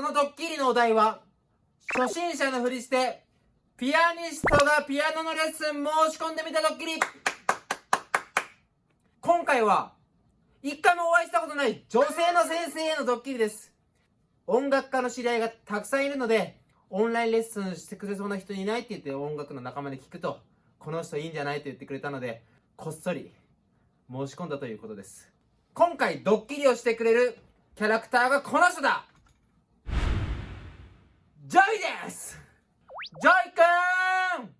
そのドッキリのお題は初心者のふりしてピアニストがピアノのレッスン申し込んでみたドッキリ。今回は一回もお会いしたことない女性の先生へのドッキリです。音楽家の知り合いがたくさんいるのでオンラインレッスンしてくれそうな人いないって言って音楽の仲間で聞くとこの人いいんじゃないと言ってくれたのでこっそり申し込んだということです。今回ドッキリをしてくれるキャラクターがこの人だジョイくん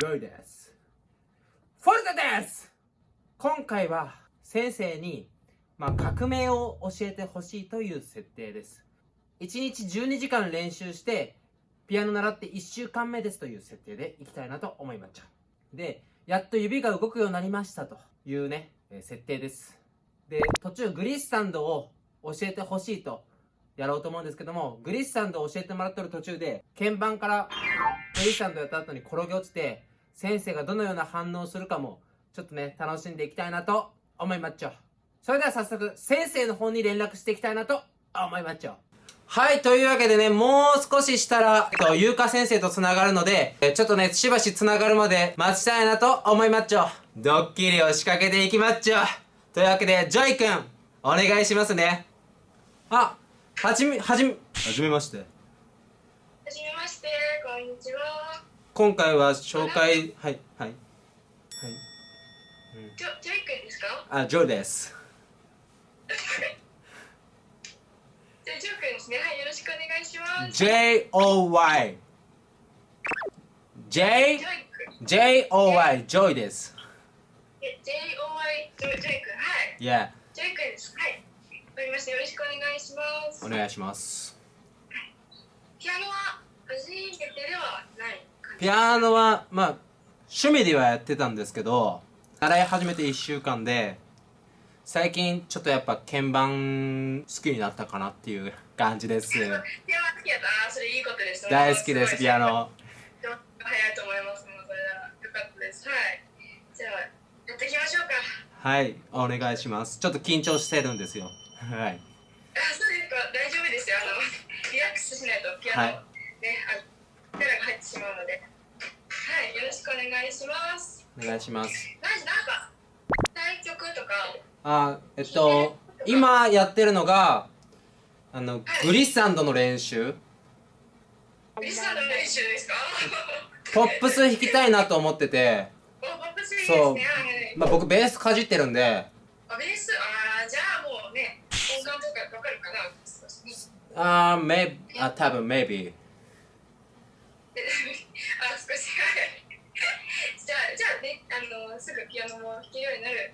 ジョイです。フォルテです。今回は先生に、まあ、革命を教えてほしいという設定です。1日12時間練習してピアノ習って1週間目ですという設定でいきたいなと思いました。でやっと指が動くようになりましたというね、え設定です。で途中グリッサンドを教えてほしいとやろうと思うんですけどもグリッサンドを教えてもらってる途中で鍵盤からグリッサンドやった後に転げ落ちて先生がどのような反応をするかもちょっとね楽しんでいきたいなと思いまっちょそれでは早速先生の方に連絡していきたいなと思いまっちょはい、というわけでね、もう少ししたら、えっと、ゆうか先生と繋がるので、えちょっとね、しばし繋がるまで待ちたいなと思いまっちょ。ドッキリを仕掛けていきまっちょ。というわけで、ジョイくん、お願いしますね。あ、はじめ、はじめ、はじめまして。はじめまして、こんにちは。今回は紹介、はい、はい。はい。ジョ、ジョイ君ですか？あ、ジョイです。じゃあ、ジョイ君ですね。はい、よろしくお願いします。J-O-Y。J、ジョイ君。J-O-Y、ジョイです。え J-O-Y、ジョイジョイ君。はい。Yeah、ジョイ君です。か？した。よろしくお願いしますお。願いします。ピアノは初めてではない。ピアノは、まあ、趣味ではやってたんですけど、習い始めて1週間で、最近ちょっとやっぱ鍵盤好きになったかなっていう感じです。ピアノ好きやったそれいいことです。大好きです、ピア。ノ。早いと思います。もうそれはよかったです。はい。じゃあ、やっていきましょうか。はい、お願いします。ちょっと緊張してるんですよ。はい。あ、そうですか。大丈夫ですよ。あの、リラックスしないとピアノ、はいね、あ、力が入ってしまうので。はい、よろしくお願いします。お願いします。なんか、対局とか、あ、えっと、今やってるのが、あの、グリッサンドの練習。リサの練習ですか？ポップス弾きたいなと思ってて、お、ポップスいいですそうね。はいまあ僕ベースかじってるんで、あ、ベース、あーじゃあもうかわかるかな？少しねあー、め、あ、多分 maybe。あ、少し、はい。じゃあ、じゃあね、あの、すぐピアノも弾けるようになる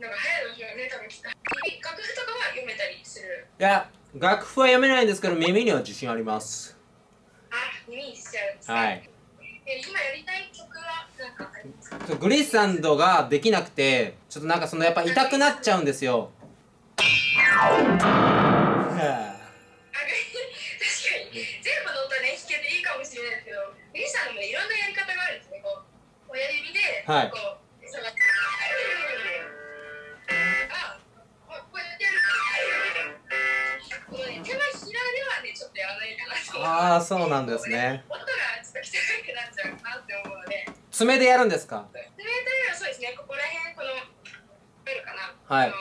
のが早いでしょうね、多分きっと。楽譜とかは読めたりする？いや、楽譜は読めないんですけど、耳には自信あります。あ、耳にしちゃうんですねはい。え今やりたい曲はなんかありますか？グリッサンドができなくて、ちょっとなんかそのやっぱ痛くなっちゃうんですよ。あ確かに全部の音ね弾けていいかもしれないですけどミリさんもいろんなやり方があるんですねこう。親指ではい。こう下がってあここうやってやるこのね手のひらではねちょっとやらないかなあー、そうなんですね。音がちょっと汚くなっちゃうかなって思うので。爪でやるんですか？爪というのはそうですねここら辺この出るかな。はい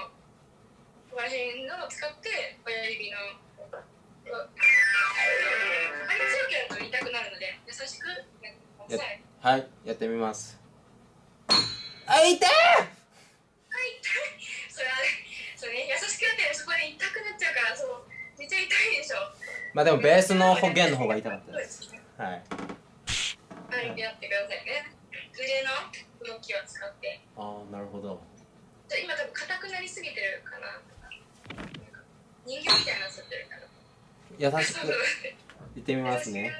を使って親指の強くやると痛くなるので優しくやってくださいはい、やってみます。あ、痛いはいそれはねそね優しくやってそこで痛くなっちゃうからそうめっちゃ痛いでしょまあでもベースの弦の方が痛かったです。そうねはい。はいやってくださいね腕の動きを使ってあー、なるほど。じゃ今多分硬くなりすぎてるかな人形みたいになっちゃってるから。優しく。いってみますね。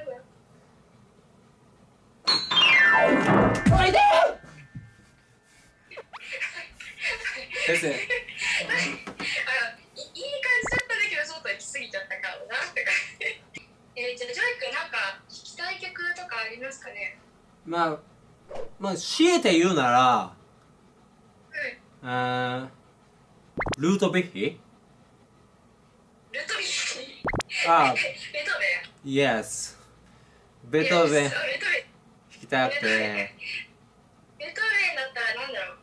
あ、痛い先生、あいいい感じだったんだけどちょっと行き過ぎちゃったかもなって感じ。えー、じゃあジョイ君なんか弾きたい曲とかありますかね？まあ、まあ、強いて言うなら、あールートビッヒルトビあベトーベン Yes. 弾きたくてベトーベンだったらなんだろう。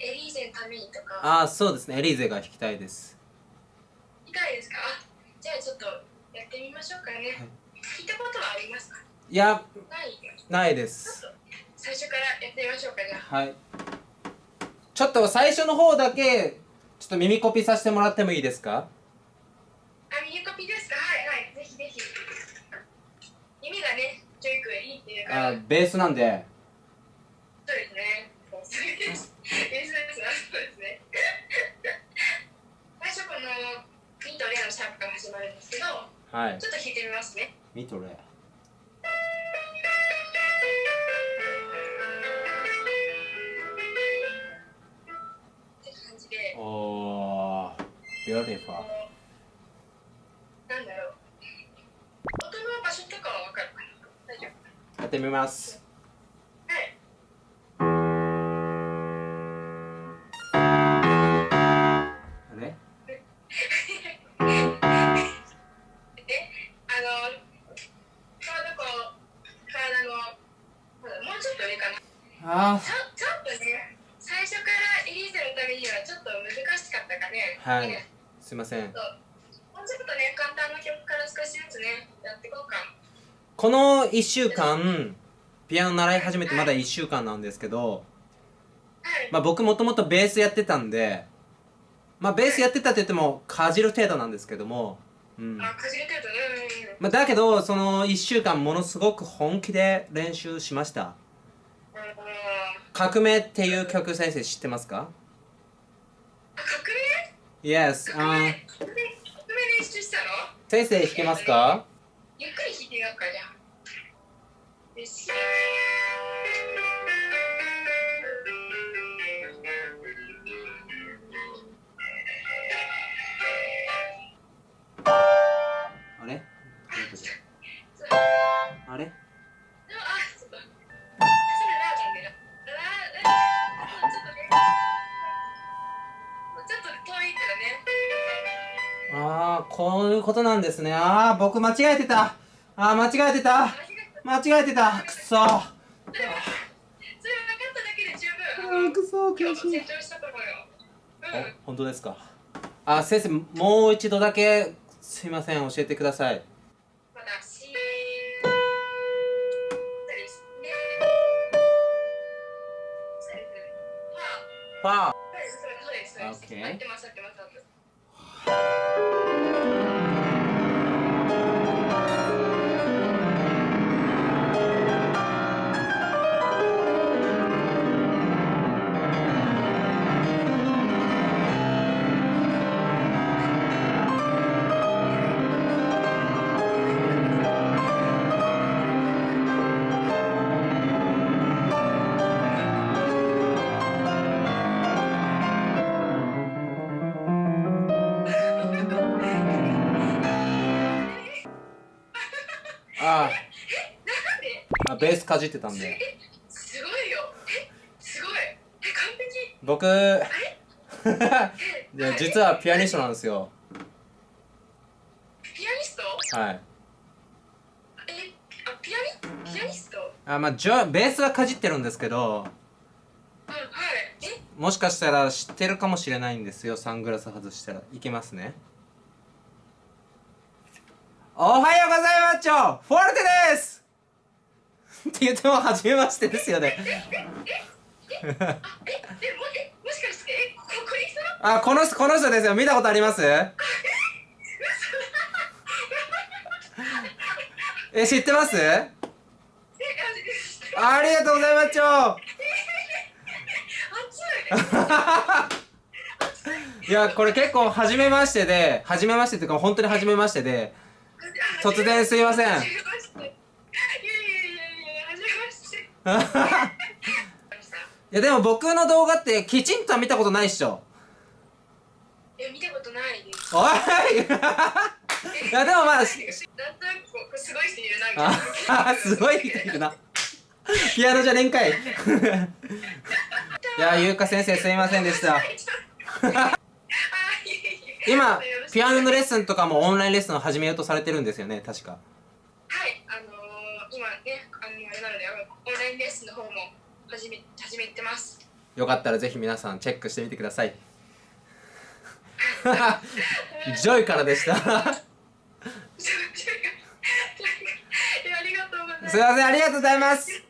エリーゼのためにとか。ああそうですね。エリーゼが弾きたいです。いかがですか？あじゃあちょっとやってみましょうかね、はい。聞いたことはありますか？いやないないです。最初からやってみましょうかじゃあ。はい。ちょっと最初の方だけちょっと耳コピさせてもらってもいいですかあ耳コピですかはいはいぜひぜひ耳がねジョイ君いいっていうからあベースなんでそうですね。そうです。ベースですなそうですね。最初このミとレのシャープから始まるんですけど、はいちょっと弾いてみますね。ミトレって感じで、おー beautiful こうってみますはい。あちょちょっと上かな。あちょちょっとね、最初からエリーゼのためにはちょっと難しかったかね。はいすいませんもうちょっとね、簡単な曲から少しずつね、やっていこうか。この1週間ピアノ習い始めてまだ1週間なんですけど、はい。まあ、僕もともとベースやってたんでまあベースやってたって言ってもかじる程度なんですけども、うんあ、かじるとね。うんまあ、だけどその1週間ものすごく本気で練習しましたうん。あ、「革命」っていう曲先生知ってますか？革 ?Yes 命革あー命革命練習したの？先生弾けますか？ゆっくり弾いてみようか、じゃあ。あれ？あれ？あ、ちょっと。あ、それラーなんでな。ラー、ラー、ちょっとね。ちょっと遠いけどね。ああこういうことなんですねああ僕間違えてたああ間違えてた間違えてたくそそれ分かっただけで十分。あーくそ今悔しい日も成長したと思うよ。うん。本当ですか？あ先生もう一度だけすいません教えてくださいまだし。ですね。そうですね。はあ。パーベースかじってたんでえ、すごいよ。え、すごい。え、完璧。僕え、いや実はピアニストなんですよピアニスト？はいえ、あ、ピアニ。ピアニスト？あまあジョベースはかじってるんですけどうん、はい。え、もしかしたら知ってるかもしれないんですよサングラス外したらいけますねおはようございますフォルテですって言っても初めましてですよねえ、え、も、え、もしかして、ここに。あこの人この人ですよ見たことありますえ知ってます、あ、ありがとうございますい。いやこれ結構初めましてで初めましてっていうか本当に初めましてで突然すいませんはじめまして。いやいやいやいや、はじめまして。いやでも僕の動画ってきちんとは見たことないっしょ。いや、見たことないです。おい。いやでもまあすごい人いるな。あすごい人いるな。ピアノじゃねんかい。いやゆうか先生すいませんでした。今ピアノのレッスンとかもオンラインレッスンを始めようとされてるんですよね確かはいあのー、今ねあのあれなのであのオンラインレッスンの方も始め始めてます。よかったらぜひ皆さんチェックしてみてください。ジョイからでした。すいませんありがとうございます